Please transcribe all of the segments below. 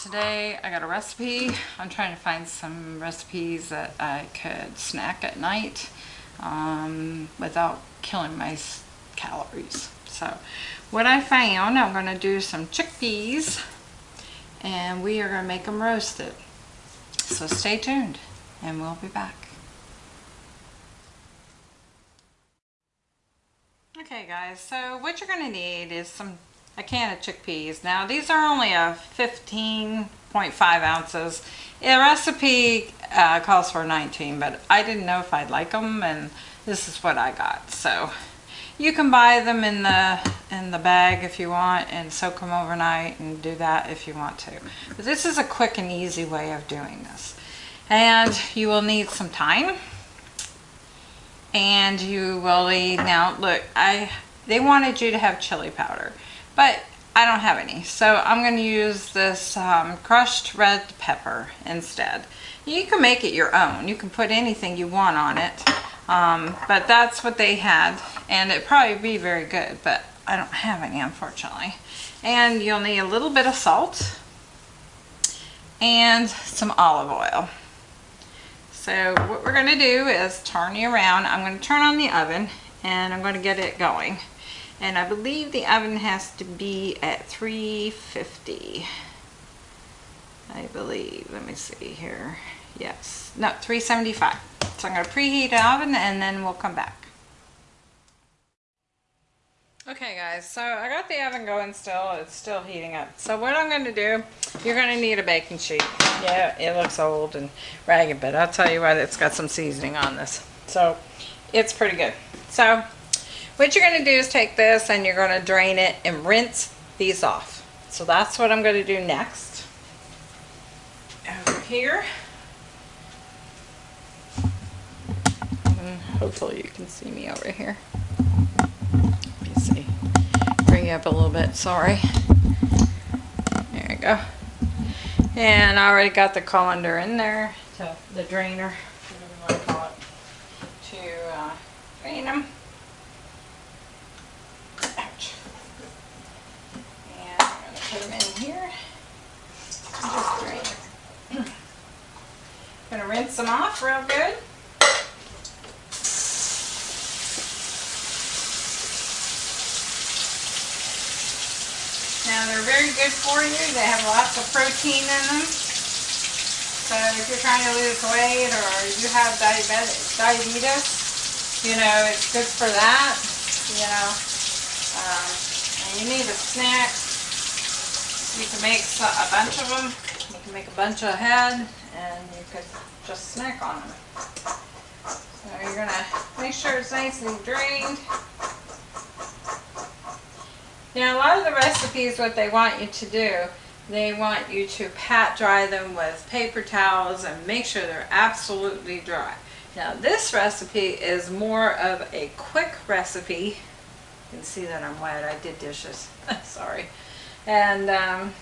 today I got a recipe. I'm trying to find some recipes that I could snack at night um, without killing my calories. So what I found, I'm going to do some chickpeas and we are going to make them roasted. So stay tuned and we'll be back. Okay guys, so what you're going to need is some a can of chickpeas. Now these are only a 15.5 ounces. The recipe uh, calls for 19, but I didn't know if I'd like them, and this is what I got. So you can buy them in the in the bag if you want, and soak them overnight, and do that if you want to. But this is a quick and easy way of doing this. And you will need some thyme, and you will need now. Look, I they wanted you to have chili powder but I don't have any. So I'm going to use this um, crushed red pepper instead. You can make it your own. You can put anything you want on it. Um, but that's what they had. And it'd probably be very good, but I don't have any unfortunately. And you'll need a little bit of salt and some olive oil. So what we're going to do is turn you around. I'm going to turn on the oven and I'm going to get it going and I believe the oven has to be at 350 I believe let me see here. Yes. No 375 so I'm going to preheat the oven and then we'll come back. Okay guys so I got the oven going still. It's still heating up. So what I'm going to do you're going to need a baking sheet. Yeah it looks old and ragged but I'll tell you what it's got some seasoning on this. So it's pretty good. So what you're going to do is take this and you're going to drain it and rinse these off. So that's what I'm going to do next. Over here. And hopefully you can see me over here. Let me see. Bring you up a little bit, sorry. There you go. And I already got the colander in there, to the drainer, whatever you want to call it, to uh, drain them. put them in here. Just drain Gonna rinse them off real good. Now they're very good for you. They have lots of protein in them. So if you're trying to lose weight or you have diabetes, diabetes you know, it's good for that. You know, um, and you need a snack you can make a bunch of them. You can make a bunch of ahead and you could just snack on them. So you're going to make sure it's nice and drained. Now a lot of the recipes, what they want you to do, they want you to pat dry them with paper towels and make sure they're absolutely dry. Now this recipe is more of a quick recipe. You can see that I'm wet. I did dishes. Sorry and um,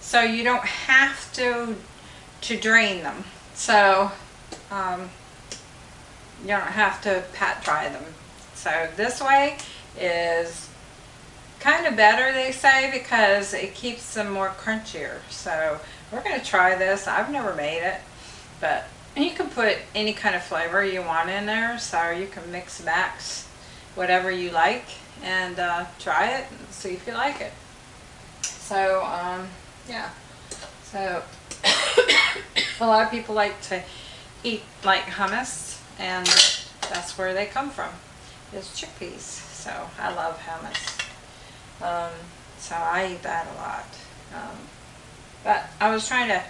so you don't have to to drain them so um, you don't have to pat dry them so this way is kind of better they say because it keeps them more crunchier so we're going to try this I've never made it but you can put any kind of flavor you want in there so you can mix max whatever you like and uh, try it and see if you like it. So, um, yeah. So, a lot of people like to eat like hummus, and that's where they come from, is chickpeas. So, I love hummus. Um, so, I eat that a lot. Um, but I was trying to,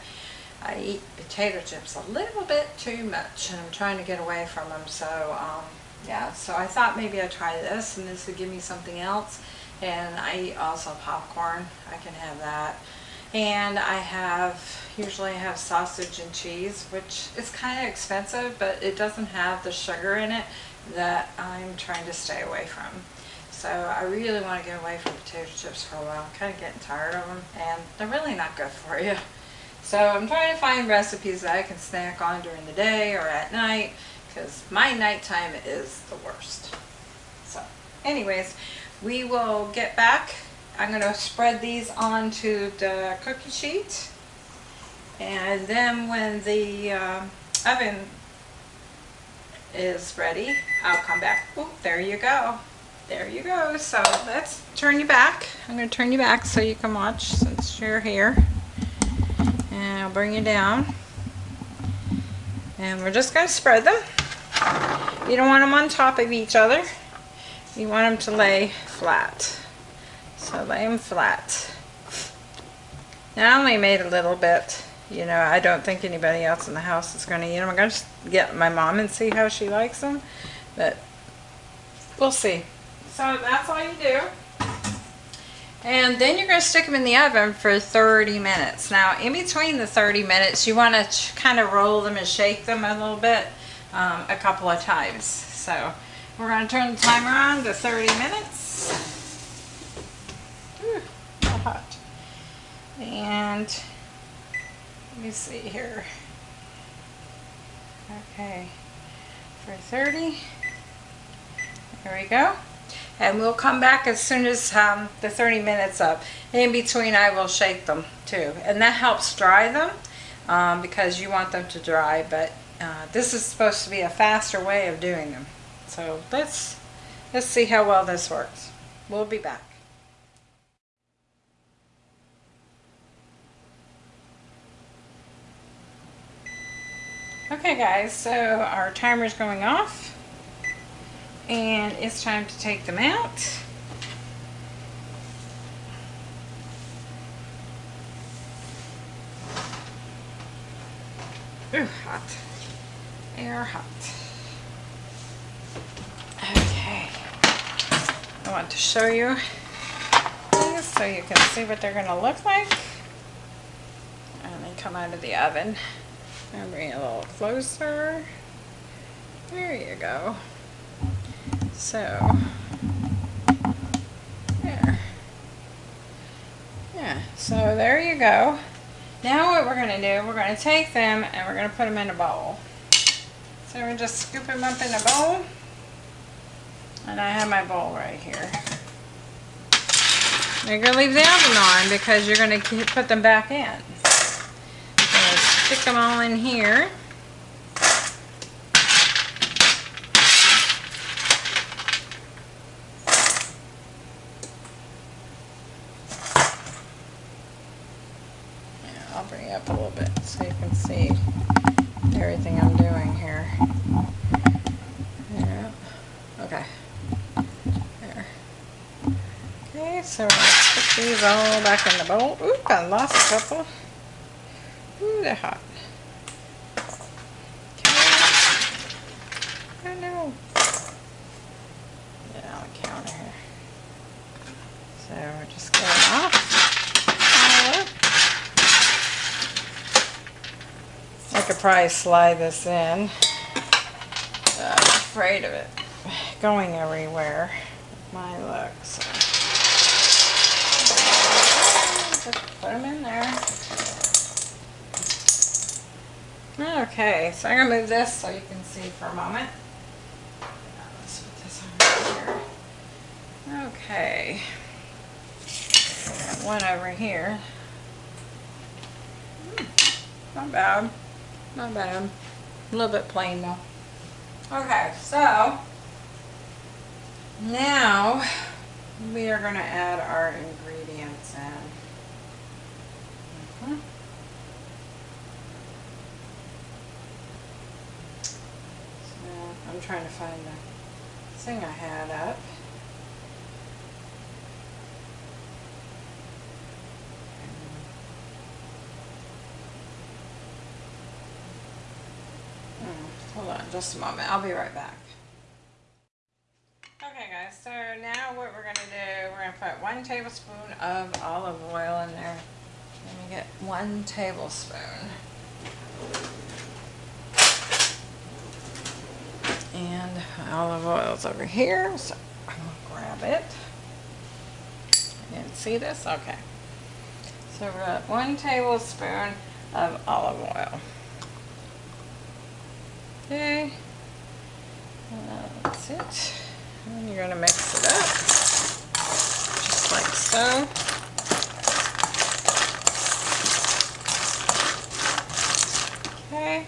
I eat potato chips a little bit too much, and I'm trying to get away from them. So, um, yeah, so I thought maybe I'd try this and this would give me something else. And I eat also popcorn. I can have that. And I have, usually I have sausage and cheese, which is kind of expensive, but it doesn't have the sugar in it that I'm trying to stay away from. So I really want to get away from potato chips for a while. I'm kind of getting tired of them, and they're really not good for you. So I'm trying to find recipes that I can snack on during the day or at night because my nighttime is the worst. So anyways, we will get back I'm going to spread these onto the cookie sheet. And then when the uh, oven is ready, I'll come back. There you go. There you go. So let's turn you back. I'm going to turn you back so you can watch since you're here. And I'll bring you down. And we're just going to spread them. You don't want them on top of each other. You want them to lay flat. So lay them flat. Now I only made a little bit. You know, I don't think anybody else in the house is going to eat them. I'm going to get my mom and see how she likes them. But we'll see. So that's all you do. And then you're going to stick them in the oven for 30 minutes. Now, in between the 30 minutes, you want to kind of roll them and shake them a little bit um, a couple of times. So we're going to turn the timer on to 30 minutes. Hot. And let me see here. Okay, for 30. There we go. And we'll come back as soon as um, the 30 minutes up. In between, I will shake them too. And that helps dry them um, because you want them to dry. But uh, this is supposed to be a faster way of doing them. So let's, let's see how well this works. We'll be back. Okay guys, so our timer's going off and it's time to take them out. Ooh, hot. They are hot. Okay. I want to show you these so you can see what they're going to look like. And they come out of the oven. I'll bring it a little closer. There you go. So, there. Yeah, so there you go. Now what we're going to do, we're going to take them and we're going to put them in a bowl. So we're just scoop them up in a bowl. And I have my bowl right here. You're going to leave the oven on because you're going to put them back in. Stick them all in here. I'll bring it up a little bit so you can see everything I'm doing here. Yeah. Okay. There. Okay, so we're going to put these all back in the bowl. Ooh, I lost a couple. Ooh, they're hot. Here. So we're just going off. I could probably slide this in. I'm afraid of it going everywhere. My luck. So. Just put them in there. Okay, so I'm going to move this so you can see for a moment. Okay. One over here. Hmm, Not bad. Not bad. A little bit plain though. Okay, so now we are going to add our ingredients in. Mhm. So I'm trying to find the thing I had up. Hmm, Hold on just a moment. I'll be right back. Okay guys, so now what we're going to do, we're going to put one tablespoon of olive oil in there. Let me get one tablespoon. And olive oil's over here, so I'm to grab it. You didn't see this? Okay. So we're at one tablespoon of olive oil. Okay. That's it. And you're to mix it up. Just like so. Okay,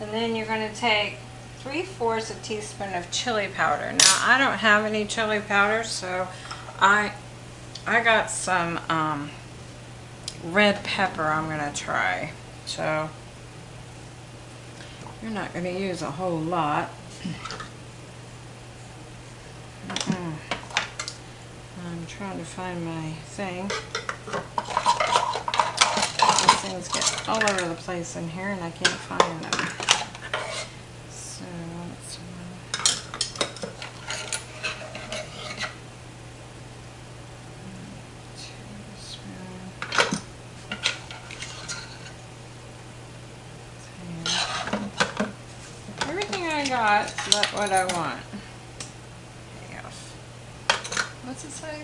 and then you're going to take three-fourths a teaspoon of chili powder. Now, I don't have any chili powder, so I I got some um, red pepper I'm going to try. So, you're not going to use a whole lot. Mm-mm. I'm trying to find my thing. These things get all over the place in here and I can't find them. So, let's Everything I but what I want. Half. What's it say?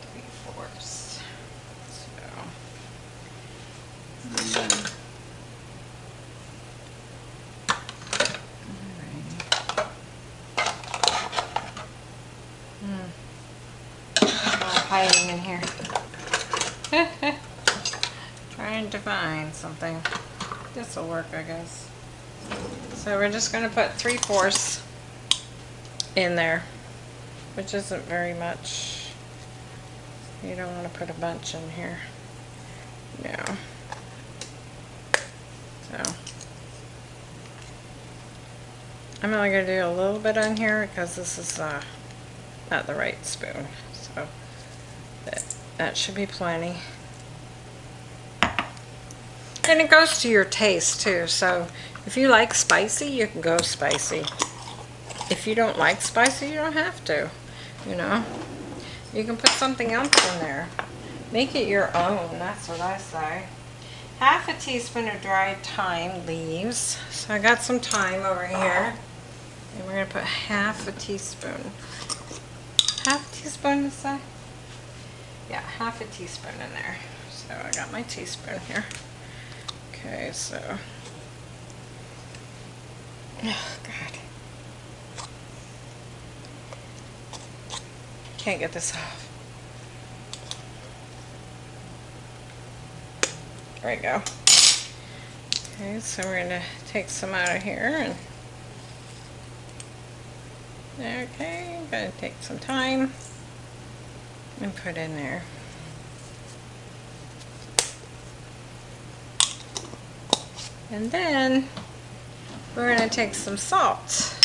Three fourths. So. mm. Alrighty. Hmm. Hiding in here. Trying to find something. This will work, I guess. So we're just going to put three fourths in there, which isn't very much. You don't want to put a bunch in here. No. So. I'm only going to do a little bit on here because this is uh, not the right spoon. So that, that should be plenty. And it goes to your taste too. So if you like spicy, you can go spicy. If you don't like spicy, you don't have to. You know, you can put something else in there. Make it your own. That's what I say. Half a teaspoon of dried thyme leaves. So I got some thyme over here. And we're going to put half a teaspoon. Half a teaspoon is that? Yeah, half a teaspoon in there. So I got my teaspoon here. Okay, so. Oh, God. Can't get this off. There we go. Okay, so we're going to take some out of here and okay, I'm going to take some thyme and put in there. And then we're going to take some salt.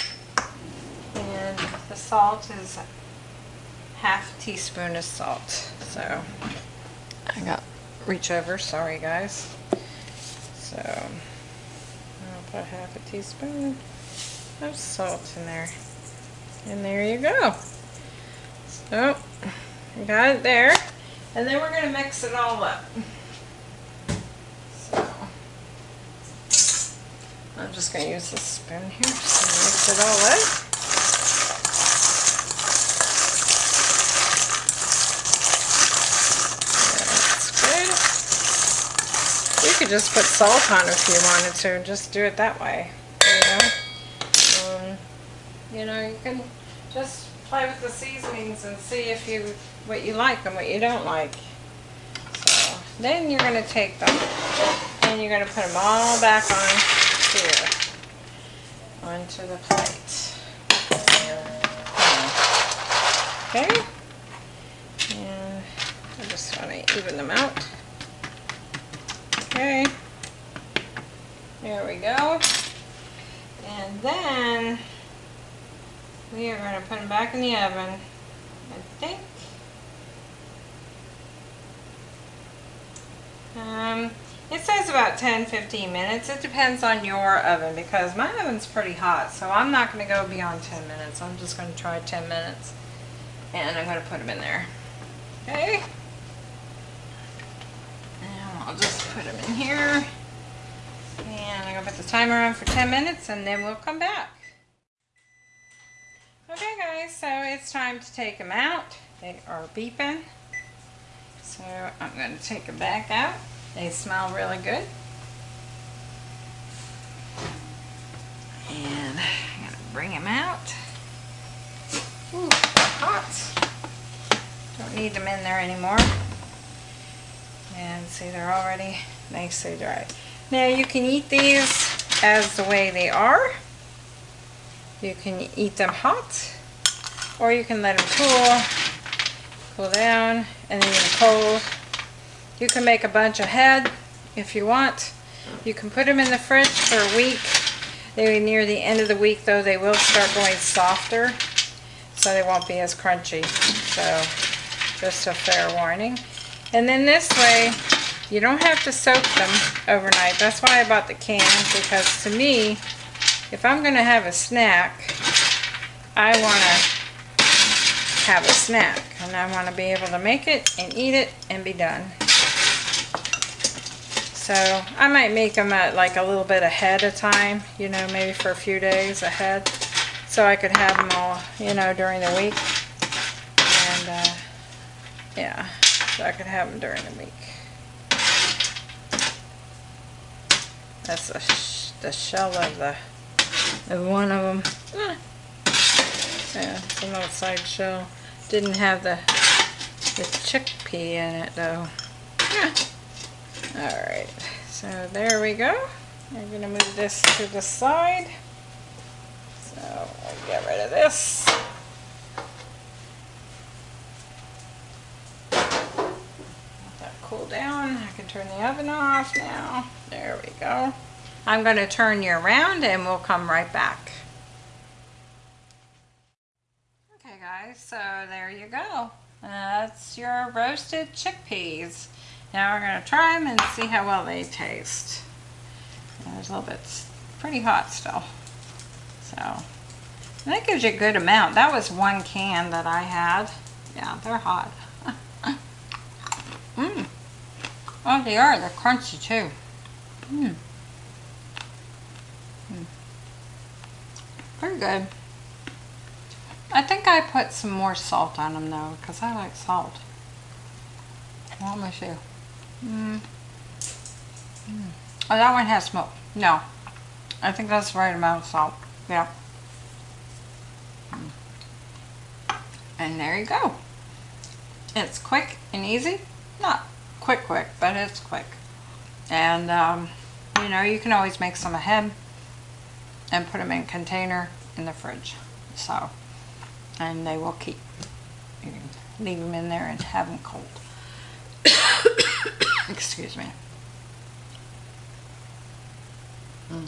And the salt is half teaspoon of salt. So I got reach over, sorry guys. So I'll put half a teaspoon of salt in there. And there you go. So got it there. And then we're going to mix it all up. I'm just going to use this spoon here to mix it all up. That's good. You could just put salt on if you wanted to just do it that way. You know, um, you know, you can just play with the seasonings and see if you what you like and what you don't like. So then you're going to take them and you're going to put them all back on here onto the plate. Okay, and I just want to even them out. Okay, there we go. And then we are going to put them back in the oven. I think um, about 10-15 minutes. It depends on your oven because my oven's pretty hot. So I'm not going to go beyond 10 minutes. I'm just going to try 10 minutes. And I'm going to put them in there. Okay. And I'll just put them in here. And I'm going to put the timer on for 10 minutes and then we'll come back. Okay guys, so it's time to take them out. They are beeping. So I'm going to take them back out. They smell really good. And I'm going to bring them out. Ooh, hot. Don't need them in there anymore. And see, they're already nicely dry. Now you can eat these as the way they are. You can eat them hot, or you can let them cool, cool down, and then eat them cold. You can make a bunch ahead if you want. You can put them in the fridge for a week. They near the end of the week though, they will start going softer, so they won't be as crunchy. So just a fair warning. And then this way, you don't have to soak them overnight. That's why I bought the can, because to me, if I'm going to have a snack, I want to have a snack. And I want to be able to make it and eat it and be done. So I might make them at like a little bit ahead of time, you know, maybe for a few days ahead. So I could have them all, you know, during the week. And uh, yeah, so I could have them during the week. That's the, sh the shell of the of one of them. Ah. Yeah, it's an outside shell. Didn't have the the chickpea in it though. Yeah. Alright, so there we go. I'm going to move this to the side. So I'll get rid of this. Let that cool down. I can turn the oven off now. There we go. I'm going to turn you around and we'll come right back. Okay guys, so there you go. That's your roasted chickpeas. Now we're going to try them and see how well they taste. There's a little bit pretty hot still. So that gives you a good amount. That was one can that I had. Yeah, they're hot. Mmm. Oh, they are. They're crunchy too. Mmm. Mm. Pretty good. I think I put some more salt on them though, because I like salt. Let me see. Mm. Mm. Oh, that one has smoke. No. I think that's the right amount of salt. Yeah. And there you go. It's quick and easy. Not quick quick, but it's quick. And, um, you know, you can always make some ahead and put them in a container in the fridge. So, and they will keep. You can leave them in there and have them cold. Excuse me. Mm.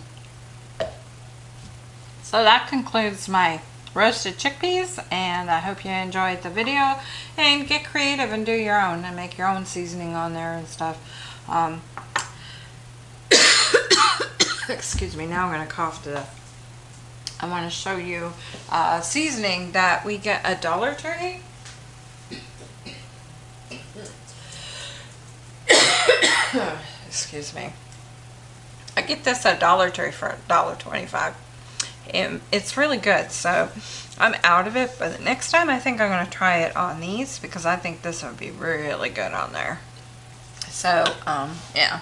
So that concludes my roasted chickpeas and I hope you enjoyed the video and get creative and do your own and make your own seasoning on there and stuff. Um, excuse me, now I'm going to cough to death. I want to show you uh, seasoning that we get a Dollar Tree. Excuse me. I get this at Dollar Tree for $1.25 and it's really good so I'm out of it but next time I think I'm going to try it on these because I think this would be really good on there. So um yeah.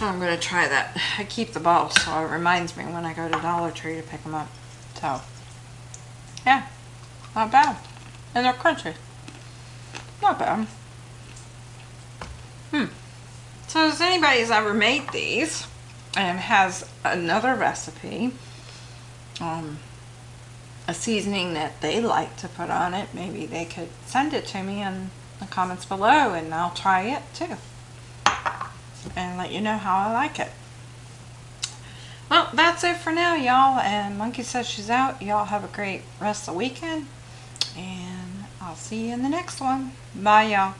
I'm going to try that. I keep the ball so it reminds me when I go to Dollar Tree to pick them up so. Yeah not bad. And they're crunchy. Not bad. Hmm so if anybody's ever made these and has another recipe um, a seasoning that they like to put on it, maybe they could send it to me in the comments below and I'll try it too. And let you know how I like it. Well, that's it for now, y'all. And Monkey says she's out. Y'all have a great rest of the weekend. And I'll see you in the next one. Bye, y'all.